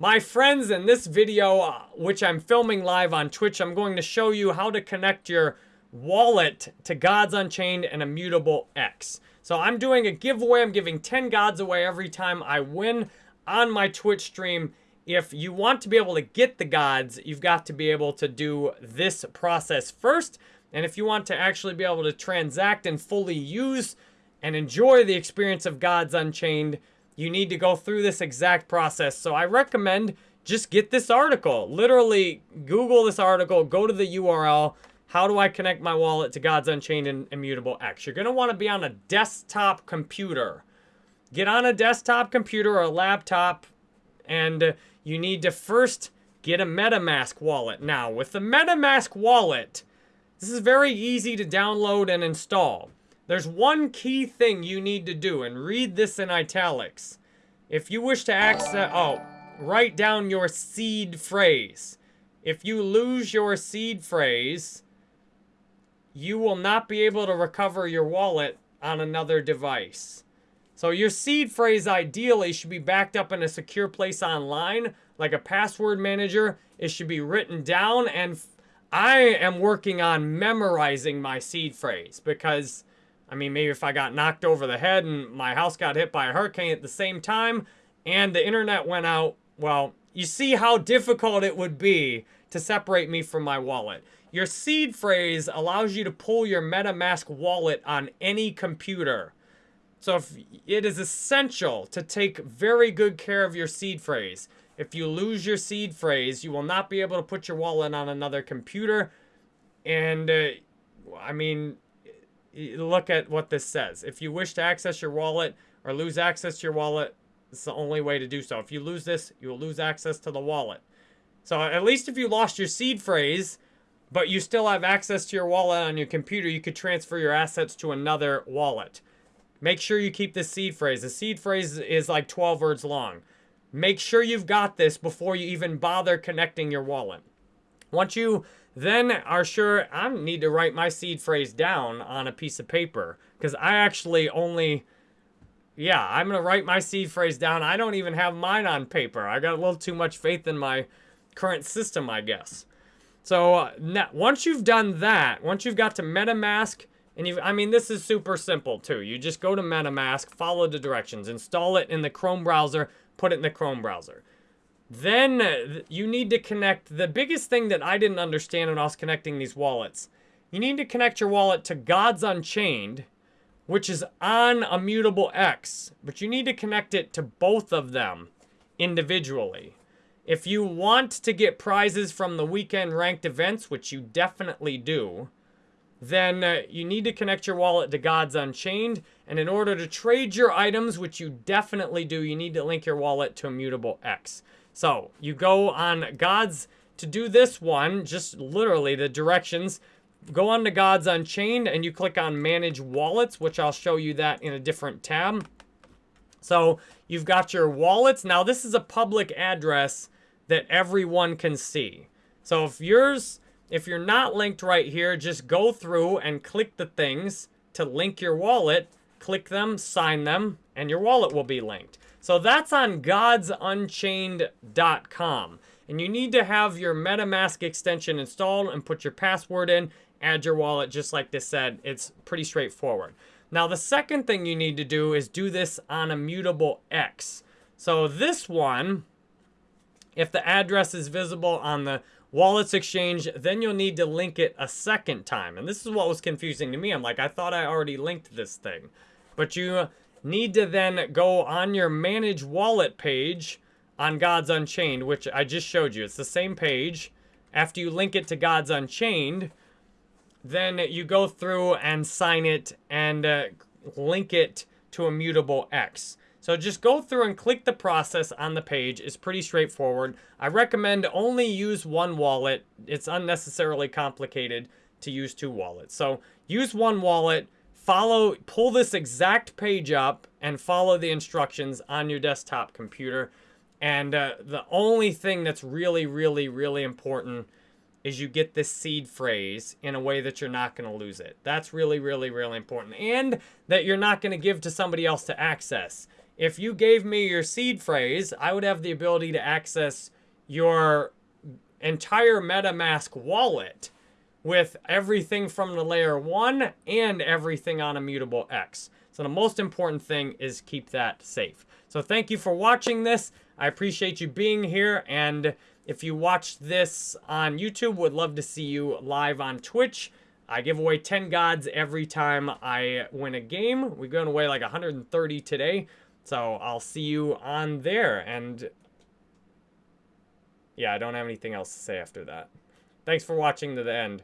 My friends, in this video, uh, which I'm filming live on Twitch, I'm going to show you how to connect your wallet to Gods Unchained and Immutable X. So I'm doing a giveaway. I'm giving 10 gods away every time I win on my Twitch stream. If you want to be able to get the gods, you've got to be able to do this process first. And if you want to actually be able to transact and fully use and enjoy the experience of Gods Unchained, you need to go through this exact process. So I recommend just get this article. Literally, Google this article, go to the URL, how do I connect my wallet to Gods Unchained and Immutable X? You're want to be on a desktop computer. Get on a desktop computer or a laptop, and you need to first get a MetaMask wallet. Now, with the MetaMask wallet, this is very easy to download and install. There's one key thing you need to do, and read this in italics. If you wish to access, oh, write down your seed phrase. If you lose your seed phrase, you will not be able to recover your wallet on another device. So your seed phrase ideally should be backed up in a secure place online, like a password manager. It should be written down and I am working on memorizing my seed phrase because, I mean, maybe if I got knocked over the head and my house got hit by a hurricane at the same time and the internet went out, well, you see how difficult it would be to separate me from my wallet. Your seed phrase allows you to pull your MetaMask wallet on any computer. So if it is essential to take very good care of your seed phrase. If you lose your seed phrase, you will not be able to put your wallet on another computer. And, uh, I mean, look at what this says. If you wish to access your wallet or lose access to your wallet, it's the only way to do so. If you lose this, you will lose access to the wallet. So at least if you lost your seed phrase, but you still have access to your wallet on your computer, you could transfer your assets to another wallet. Make sure you keep this seed phrase. The seed phrase is like 12 words long. Make sure you've got this before you even bother connecting your wallet. Once you then are sure, I need to write my seed phrase down on a piece of paper because I actually only, yeah, I'm going to write my seed phrase down. I don't even have mine on paper. I got a little too much faith in my current system, I guess. So uh, now, once you've done that, once you've got to MetaMask, and you I mean, this is super simple too. You just go to MetaMask, follow the directions, install it in the Chrome browser, put it in the Chrome browser. Then uh, you need to connect, the biggest thing that I didn't understand when I was connecting these wallets, you need to connect your wallet to Gods Unchained, which is on Immutable X, but you need to connect it to both of them individually. If you want to get prizes from the weekend ranked events, which you definitely do, then uh, you need to connect your wallet to Gods Unchained. And in order to trade your items, which you definitely do, you need to link your wallet to Immutable X. So you go on Gods to do this one, just literally the directions. Go on to Gods Unchained and you click on Manage Wallets, which I'll show you that in a different tab. So you've got your wallets. Now this is a public address that everyone can see. So if yours, if you're not linked right here, just go through and click the things to link your wallet, click them, sign them, and your wallet will be linked. So that's on godsunchained.com. And you need to have your MetaMask extension installed and put your password in, add your wallet, just like this said. It's pretty straightforward. Now, the second thing you need to do is do this on Immutable X. So this one, if the address is visible on the wallets exchange, then you'll need to link it a second time. And this is what was confusing to me. I'm like, I thought I already linked this thing. But you need to then go on your manage wallet page on Gods Unchained, which I just showed you. It's the same page. After you link it to Gods Unchained, then you go through and sign it and uh, link it to Immutable X. So just go through and click the process on the page. It's pretty straightforward. I recommend only use one wallet. It's unnecessarily complicated to use two wallets. So use one wallet, follow, pull this exact page up and follow the instructions on your desktop computer. And uh, the only thing that's really, really, really important is you get this seed phrase in a way that you're not going to lose it. That's really, really, really important. And that you're not going to give to somebody else to access. if you gave me your seed phrase, I would have the ability to access your entire MetaMask wallet with everything from the layer one and everything on Immutable X. So the most important thing is keep that safe. So thank you for watching this. I appreciate you being here. And if you watch this on YouTube, would love to see you live on Twitch. I give away 10 gods every time I win a game. We're going away like 130 today. So I'll see you on there. And yeah, I don't have anything else to say after that. Thanks for watching to the end.